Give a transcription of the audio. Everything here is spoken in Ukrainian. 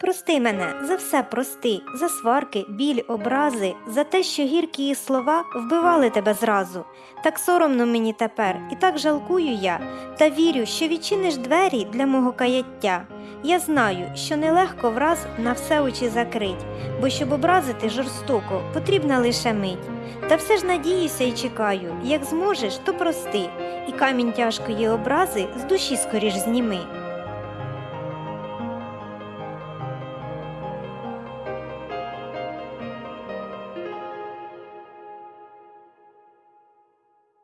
Прости мене, за все прости, за сварки, біль, образи, за те, що гіркі її слова вбивали тебе зразу. Так соромно мені тепер, і так жалкую я, та вірю, що відчиниш двері для мого каяття. Я знаю, що нелегко враз на все очі закрить, бо щоб образити жорстоко, потрібна лише мить. Та все ж надіюся і чекаю, як зможеш, то прости, і камінь тяжкої образи з душі скоріш зніми.